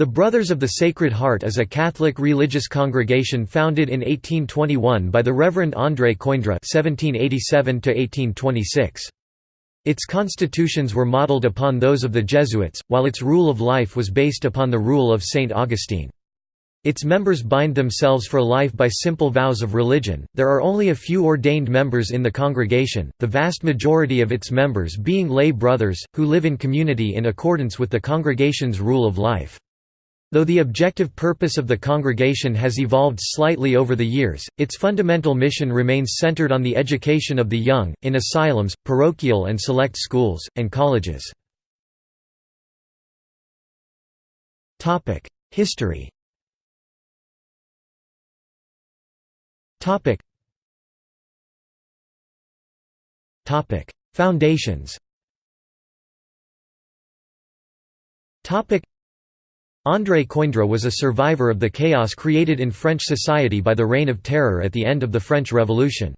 The Brothers of the Sacred Heart is a Catholic religious congregation founded in 1821 by the Reverend André Coindre (1787–1826). Its constitutions were modeled upon those of the Jesuits, while its rule of life was based upon the rule of Saint Augustine. Its members bind themselves for life by simple vows of religion. There are only a few ordained members in the congregation, the vast majority of its members being lay brothers, who live in community in accordance with the congregation's rule of life. Though the objective purpose of the congregation has evolved slightly over the years, its fundamental mission remains centered on the education of the young, in asylums, parochial and select schools, and colleges. History Foundations André Coindre was a survivor of the chaos created in French society by the Reign of Terror at the end of the French Revolution.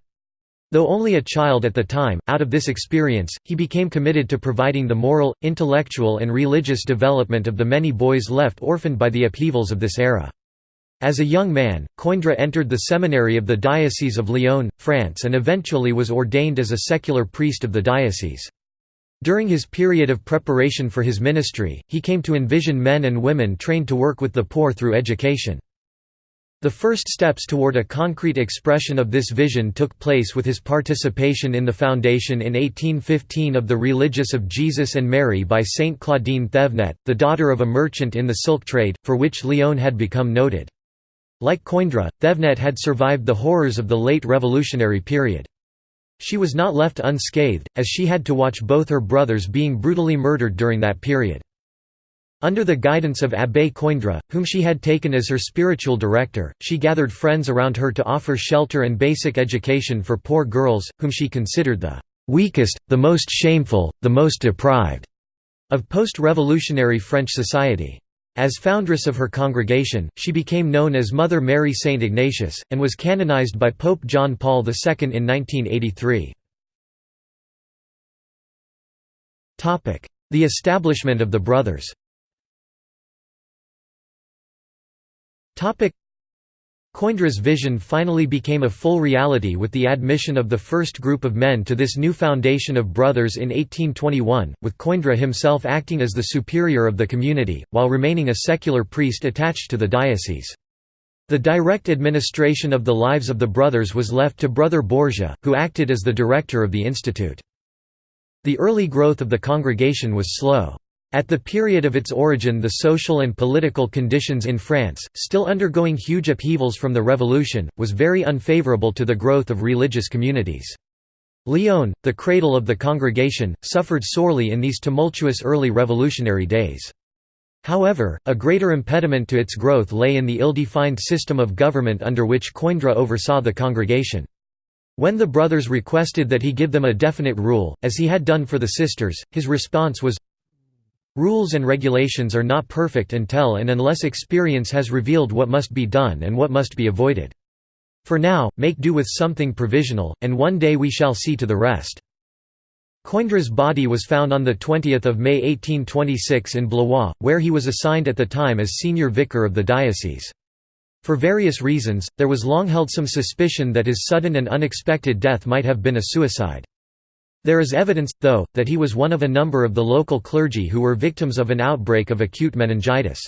Though only a child at the time, out of this experience, he became committed to providing the moral, intellectual and religious development of the many boys left orphaned by the upheavals of this era. As a young man, Coindre entered the seminary of the Diocese of Lyon, France and eventually was ordained as a secular priest of the diocese. During his period of preparation for his ministry, he came to envision men and women trained to work with the poor through education. The first steps toward a concrete expression of this vision took place with his participation in the foundation in 1815 of the Religious of Jesus and Mary by Saint Claudine Thevenet, the daughter of a merchant in the silk trade, for which Lyon had become noted. Like Coindre, Thevenet had survived the horrors of the late revolutionary period. She was not left unscathed, as she had to watch both her brothers being brutally murdered during that period. Under the guidance of Abbé Coindre, whom she had taken as her spiritual director, she gathered friends around her to offer shelter and basic education for poor girls, whom she considered the weakest, the most shameful, the most deprived of post-revolutionary French society. As foundress of her congregation, she became known as Mother Mary Saint Ignatius, and was canonized by Pope John Paul II in 1983. The establishment of the Brothers Coindre's vision finally became a full reality with the admission of the first group of men to this new foundation of brothers in 1821, with Coindre himself acting as the superior of the community, while remaining a secular priest attached to the diocese. The direct administration of the lives of the brothers was left to Brother Borgia, who acted as the director of the institute. The early growth of the congregation was slow. At the period of its origin the social and political conditions in France, still undergoing huge upheavals from the Revolution, was very unfavourable to the growth of religious communities. Lyon, the cradle of the congregation, suffered sorely in these tumultuous early revolutionary days. However, a greater impediment to its growth lay in the ill-defined system of government under which Coindre oversaw the congregation. When the brothers requested that he give them a definite rule, as he had done for the sisters, his response was, Rules and regulations are not perfect until and unless experience has revealed what must be done and what must be avoided. For now, make do with something provisional, and one day we shall see to the rest." Coindre's body was found on 20 May 1826 in Blois, where he was assigned at the time as senior vicar of the diocese. For various reasons, there was long held some suspicion that his sudden and unexpected death might have been a suicide. There is evidence, though, that he was one of a number of the local clergy who were victims of an outbreak of acute meningitis.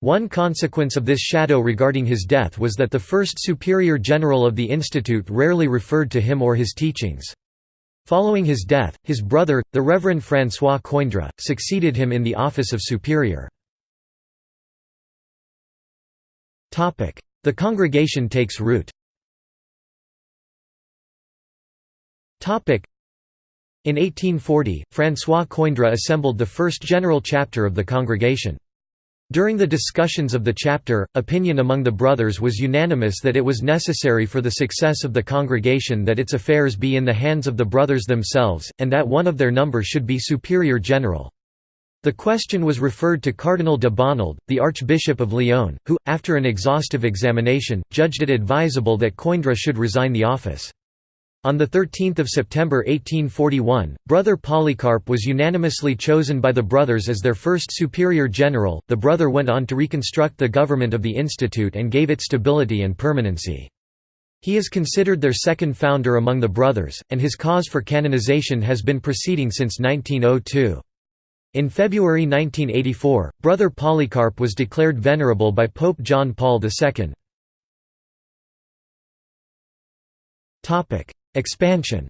One consequence of this shadow regarding his death was that the first superior general of the institute rarely referred to him or his teachings. Following his death, his brother, the Reverend François Coindre, succeeded him in the office of superior. The congregation takes root in 1840, François Coindre assembled the first general chapter of the congregation. During the discussions of the chapter, opinion among the brothers was unanimous that it was necessary for the success of the congregation that its affairs be in the hands of the brothers themselves, and that one of their number should be superior general. The question was referred to Cardinal de Bonald, the Archbishop of Lyon, who, after an exhaustive examination, judged it advisable that Coindre should resign the office. On 13 September 1841, Brother Polycarp was unanimously chosen by the brothers as their first superior general. The brother went on to reconstruct the government of the institute and gave it stability and permanency. He is considered their second founder among the brothers, and his cause for canonization has been proceeding since 1902. In February 1984, Brother Polycarp was declared venerable by Pope John Paul II. Expansion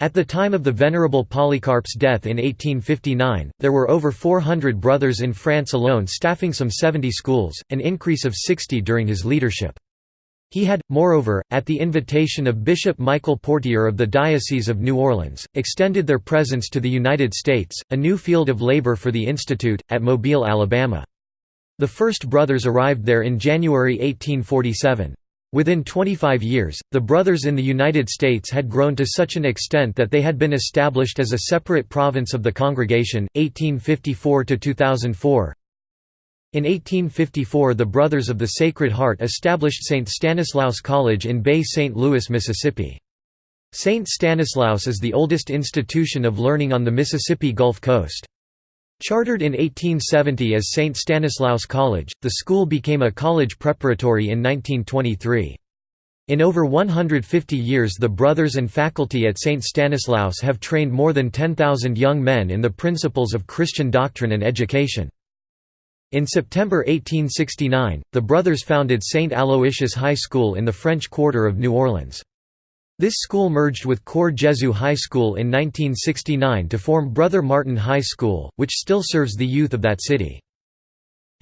At the time of the Venerable Polycarp's death in 1859, there were over 400 brothers in France alone staffing some 70 schools, an increase of 60 during his leadership. He had, moreover, at the invitation of Bishop Michael Portier of the Diocese of New Orleans, extended their presence to the United States, a new field of labor for the Institute, at Mobile, Alabama. The first brothers arrived there in January 1847. Within 25 years, the brothers in the United States had grown to such an extent that they had been established as a separate province of the congregation, 1854 to 2004. In 1854 the Brothers of the Sacred Heart established St. Stanislaus College in Bay St. Louis, Mississippi. St. Stanislaus is the oldest institution of learning on the Mississippi Gulf Coast. Chartered in 1870 as St. Stanislaus College, the school became a college preparatory in 1923. In over 150 years the brothers and faculty at St. Stanislaus have trained more than 10,000 young men in the principles of Christian doctrine and education. In September 1869, the brothers founded St. Aloysius High School in the French Quarter of New Orleans. This school merged with Cor Jesu High School in 1969 to form Brother Martin High School, which still serves the youth of that city.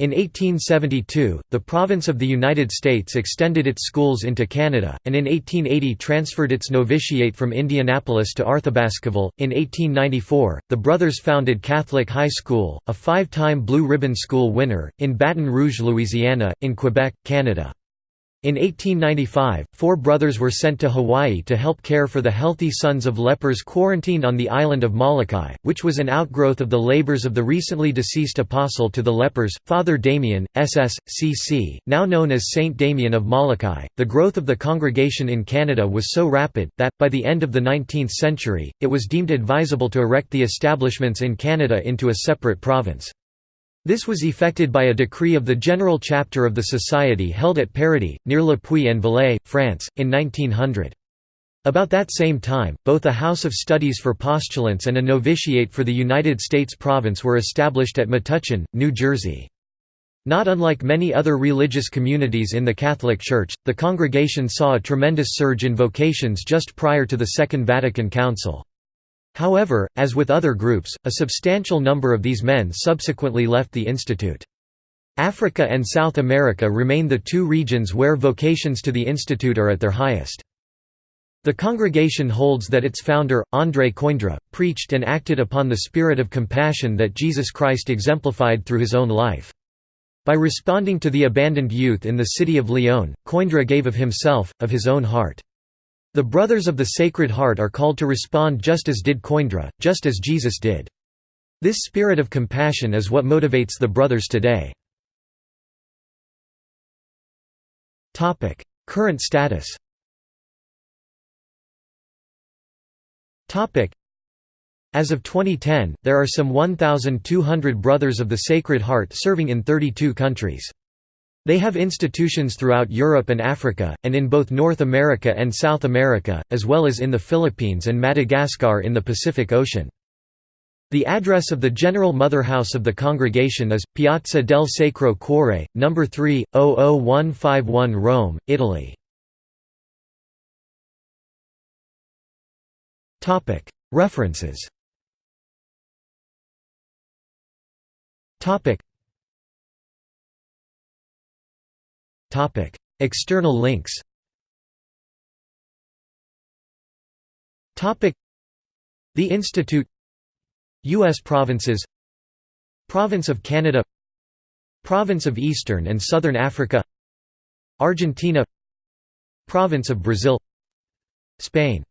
In 1872, the province of the United States extended its schools into Canada, and in 1880 transferred its novitiate from Indianapolis to Arthabaskaville. In 1894, the brothers founded Catholic High School, a five time Blue Ribbon School winner, in Baton Rouge, Louisiana, in Quebec, Canada. In 1895, four brothers were sent to Hawaii to help care for the healthy sons of lepers quarantined on the island of Molokai, which was an outgrowth of the labors of the recently deceased apostle to the lepers, Father Damien, S.S.C.C., now known as Saint Damien of Molokai. The growth of the congregation in Canada was so rapid, that, by the end of the 19th century, it was deemed advisable to erect the establishments in Canada into a separate province. This was effected by a decree of the General Chapter of the Society held at Paradis, near Le Puy en Velay, France, in 1900. About that same time, both a House of Studies for Postulants and a novitiate for the United States province were established at Metuchen, New Jersey. Not unlike many other religious communities in the Catholic Church, the congregation saw a tremendous surge in vocations just prior to the Second Vatican Council. However, as with other groups, a substantial number of these men subsequently left the institute. Africa and South America remain the two regions where vocations to the institute are at their highest. The congregation holds that its founder, André Coindre, preached and acted upon the spirit of compassion that Jesus Christ exemplified through his own life. By responding to the abandoned youth in the city of Lyon, Coindre gave of himself, of his own heart. The Brothers of the Sacred Heart are called to respond just as did Coindre, just as Jesus did. This spirit of compassion is what motivates the Brothers today. Current status As of 2010, there are some 1,200 Brothers of the Sacred Heart serving in 32 countries. They have institutions throughout Europe and Africa, and in both North America and South America, as well as in the Philippines and Madagascar in the Pacific Ocean. The address of the General Mother House of the congregation is, Piazza del Sacro Cuore, No. 3, 00151 Rome, Italy. References External links The Institute U.S. provinces Province of Canada Province of Eastern and Southern Africa Argentina Province of Brazil Spain